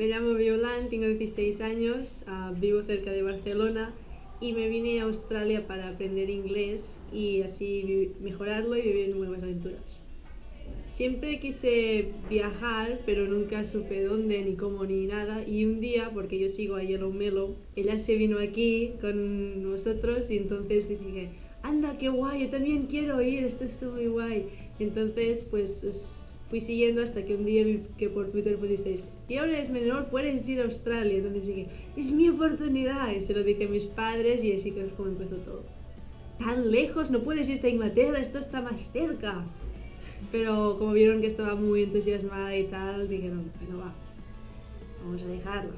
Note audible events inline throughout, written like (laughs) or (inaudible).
Me llamo Violan, tengo 16 años, uh, vivo cerca de Barcelona y me vine a Australia para aprender inglés y así mejorarlo y vivir nuevas aventuras. Siempre quise viajar, pero nunca supe dónde, ni cómo, ni nada. Y un día, porque yo sigo a Yellow Melo, ella se vino aquí con nosotros y entonces dije, anda, qué guay, yo también quiero ir, esto está muy guay. Entonces, pues fui siguiendo hasta que un día vi que por Twitter pusisteis, si ahora eres menor puedes ir a Australia. Entonces dije, es mi oportunidad. Y se lo dije a mis padres y así que es como empezó todo. Tan lejos, no puedes irte a Inglaterra, esto está más cerca. Pero como vieron que estaba muy entusiasmada y tal, dijeron, no va, vamos a dejarlo.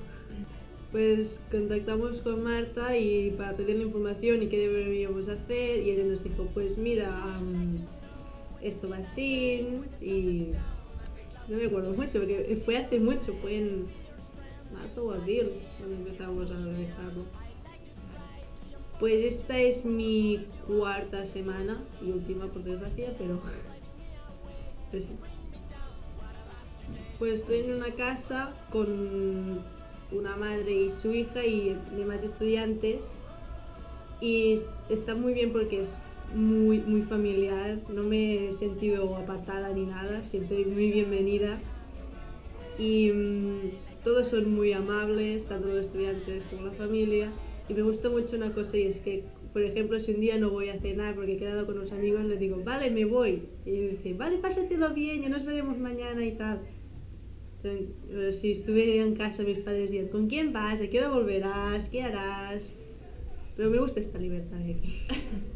Pues contactamos con Marta y para pedirle información y qué deberíamos hacer y ella nos dijo, pues mira, esto va así y no me acuerdo mucho porque fue hace mucho, fue en marzo o abril cuando empezamos a realizarlo. Pues esta es mi cuarta semana y última por desgracia, pero pues, pues estoy en una casa con una madre y su hija y demás estudiantes y está muy bien porque es muy, muy familiar, no me he sentido apartada ni nada, siempre muy bienvenida y mm, todos son muy amables, tanto los estudiantes como la familia y me gusta mucho una cosa y es que, por ejemplo, si un día no voy a cenar porque he quedado con unos amigos, les digo, vale, me voy. Y ellos dicen, vale, pásatelo bien, ya nos veremos mañana y tal. si estuviera en casa, mis padres dirían, ¿con quién vas? ¿A qué hora volverás? ¿Qué harás? Pero me gusta esta libertad de aquí. (laughs)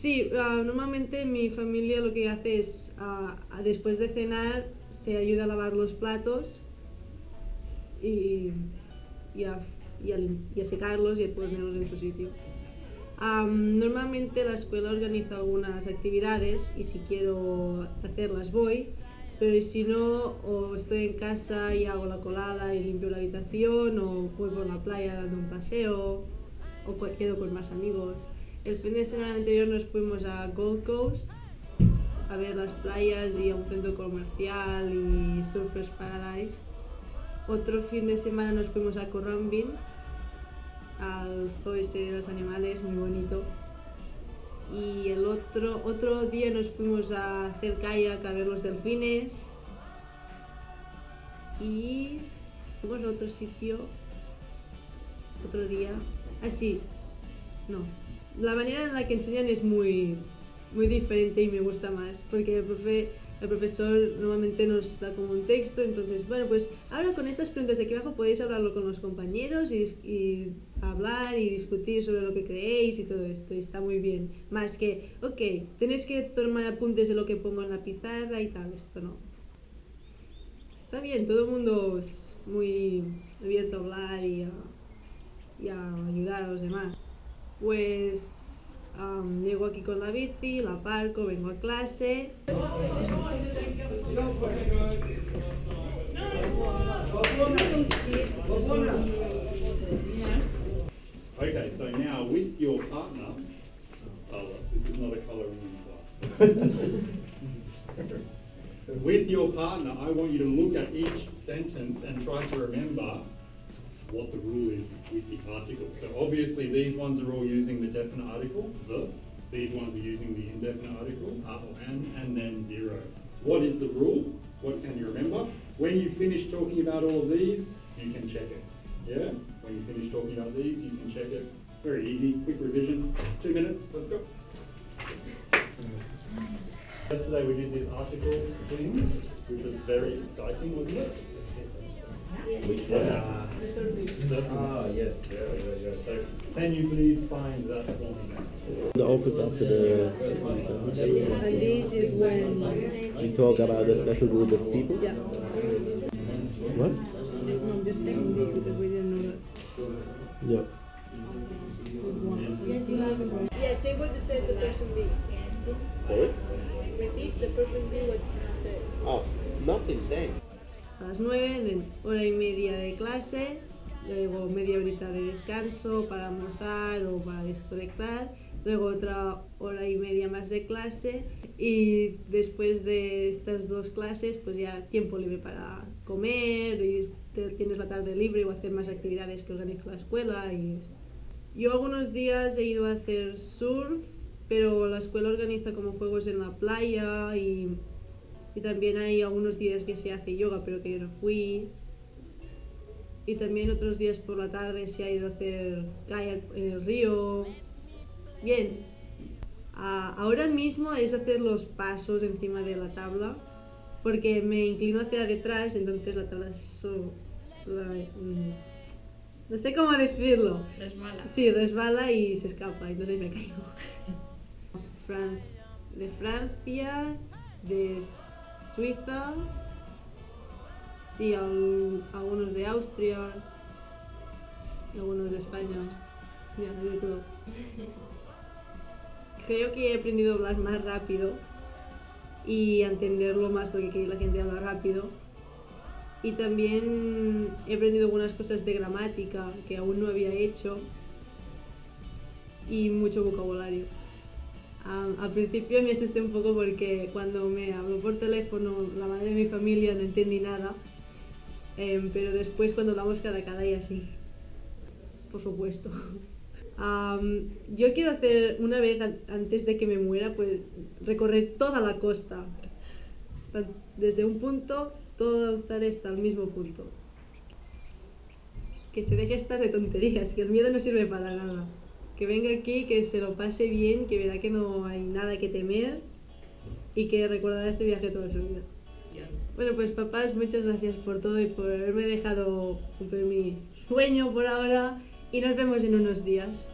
Sí, uh, normalmente mi familia lo que hace es, uh, después de cenar, se ayuda a lavar los platos y, y, a, y, y a, secarlos y a ponerlos en su sitio. Um, normalmente la escuela organiza algunas actividades y si quiero hacerlas voy, pero si no, o estoy en casa y hago la colada y limpio la habitación, o voy por la playa dando un paseo, o quedo con más amigos. El fin de semana anterior nos fuimos a Gold Coast a ver las playas y a un centro comercial y Surfers Paradise. Otro fin de semana nos fuimos a Corrambin, al zoo de los animales, muy bonito. Y el otro, otro día nos fuimos a hacer kayak a ver los delfines. Y fuimos a otro sitio, otro día. Ah, no, la manera en la que enseñan es muy, muy diferente y me gusta más, porque el, profe, el profesor normalmente nos da como un texto, entonces, bueno, pues ahora con estas preguntas de aquí abajo podéis hablarlo con los compañeros y, y hablar y discutir sobre lo que creéis y todo esto, y está muy bien. Más que, ok, tenéis que tomar apuntes de lo que pongo en la pizarra y tal, esto no. Está bien, todo el mundo es muy abierto a hablar y y a ayudar a los demás pues um, llego aquí con la bici, la parco, vengo a clase. Okay, so now with your partner, oh, this is not a colouring class. (laughs) with your partner, I want you to look at each sentence and try to remember what the rule is with the article. So obviously these ones are all using the definite article, the. These ones are using the indefinite article, uh, and, and then zero. What is the rule? What can you remember? When you finish talking about all of these, you can check it. Yeah? When you finish talking about these, you can check it. Very easy, quick revision. Two minutes, let's go. Yesterday we did this article thing, which was very exciting, wasn't it? Which one? Uh, ah, yes. Yeah, yeah, yeah. So, can you please find that for me? The opens after the. And this is when. You talk about the special group of people? Yeah. What? No, I'm just saying this because we didn't know that. Yeah. Yeah, say what it says the person be. Sorry? Repeat the person be what it says. Oh, nothing, thanks. A las 9, hora y media de clase, luego media horita de descanso para almorzar o para desconectar, luego otra hora y media más de clase y después de estas dos clases pues ya tiempo libre para comer y te- tienes la tarde libre o hacer más actividades que organiza la escuela y. Yo algunos días he ido a hacer surf, pero la escuela organiza como juegos en la playa y, y también hay algunos días que se hace yoga, pero que yo no fui. Y también otros días por la tarde se ha ido a hacer kayak en el río. Bien. Ah, ahora mismo es hacer los pasos encima de la tabla, porque me inclino hacia detrás, entonces la tabla so- la- mm, no sé cómo decirlo. Resbala. Sí, resbala y se escapa, entonces me caigo. (laughs) De Francia, de Suiza, sí, al- algunos de Austria, algunos de España, ya, de todo. Creo que he aprendido a hablar más rápido y a entenderlo más porque la gente habla rápido. Y también he aprendido algunas cosas de gramática que aún no había hecho y mucho vocabulario. Am, al principio me asusté un poco porque cuando me habló por teléfono la madre de mi familia no entendí nada, Em, pero después cuando hablamos cada cada y así, por supuesto. (laughs) Yo quiero hacer una vez an- antes de que me muera, pues recorrer toda la costa, desde un punto todo estar hasta el mismo punto. Que se deje estar de tonterías, que el miedo no sirve para nada. Que venga aquí, que se lo pase bien, que verá que no hay nada que temer y que recordará este viaje toda su vida. Bueno, pues papás, muchas gracias por todo y por haberme dejado cumplir mi sueño por ahora y nos vemos en unos días.